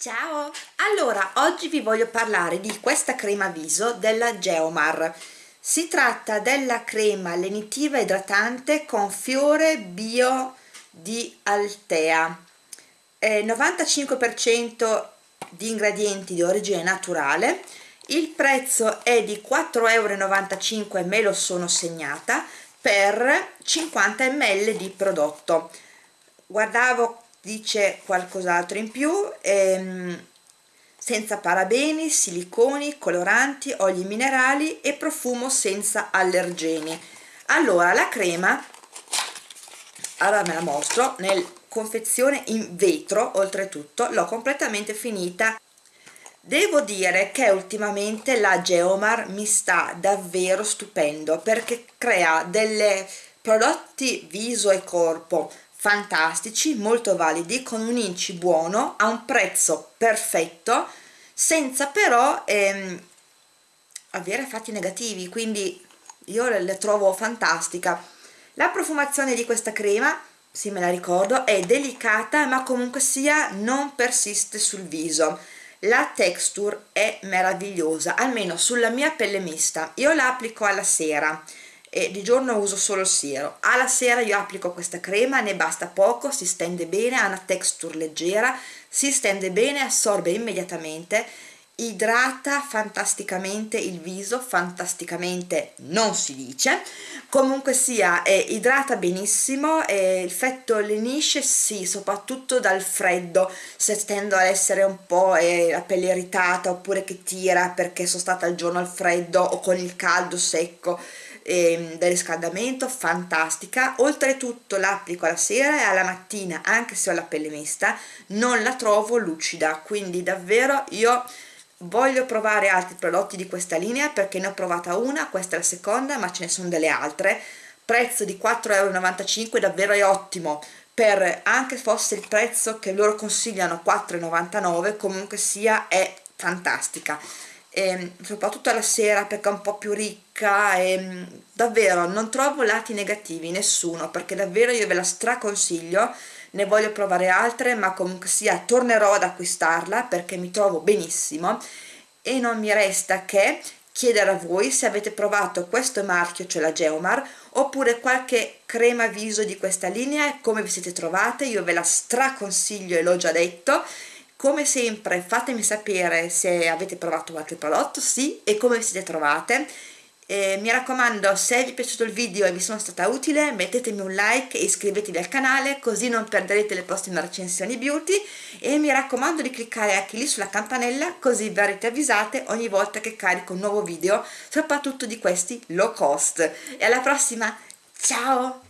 Ciao! Allora, oggi vi voglio parlare di questa crema viso della Geomar. Si tratta della crema lenitiva idratante con fiore bio di Altea. Eh, 95% di ingredienti di origine naturale. Il prezzo è di 4,95 euro, me lo sono segnata, per 50 ml di prodotto. Guardavo dice qualcos'altro in più ehm, senza parabeni, siliconi, coloranti, oli minerali e profumo senza allergeni. Allora la crema allora me la mostro nel confezione in vetro oltretutto l'ho completamente finita. Devo dire che ultimamente la Geomar mi sta davvero stupendo perché crea delle prodotti viso e corpo fantastici, molto validi, con un inci buono, a un prezzo perfetto, senza però ehm, avere effetti negativi, quindi io le, le trovo fantastica. La profumazione di questa crema, sì me la ricordo, è delicata ma comunque sia non persiste sul viso. La texture è meravigliosa, almeno sulla mia pelle mista. Io la applico alla sera e di giorno uso solo il siero. Alla sera io applico questa crema ne basta poco si stende bene ha una texture leggera si stende bene assorbe immediatamente idrata fantasticamente il viso fantasticamente non si dice. Comunque sia eh, idrata benissimo e il fetto lenisce sì soprattutto dal freddo se tendo ad essere un po' eh, la pelle irritata oppure che tira perché sono stata il giorno al freddo o con il caldo secco eh, del riscaldamento fantastica. Oltretutto l'applico alla sera e alla mattina anche se ho la pelle mista non la trovo lucida. Quindi davvero io voglio provare altri prodotti di questa linea perché ne ho provata una questa è la seconda ma ce ne sono delle altre. Prezzo di 4,95 euro davvero è ottimo per anche fosse il prezzo che loro consigliano 4,99 comunque sia è fantastica e soprattutto alla sera perché è un po' più ricca e davvero non trovo lati negativi nessuno perché davvero io ve la straconsiglio ne voglio provare altre ma comunque sia tornerò ad acquistarla perché mi trovo benissimo. E non mi resta che chiedere a voi se avete provato questo marchio, cioè la Geomar, oppure qualche crema viso di questa linea e come vi siete trovate, io ve la straconsiglio e l'ho già detto come sempre fatemi sapere se avete provato qualche prodotto, sì, e come vi siete trovate. Eh, mi raccomando, se vi è piaciuto il video e vi sono stata utile, mettetemi un like e iscrivetevi al canale, così non perderete le prossime recensioni beauty. E mi raccomando di cliccare anche lì sulla campanella, così verrete avvisate ogni volta che carico un nuovo video, soprattutto di questi low cost. E alla prossima, ciao!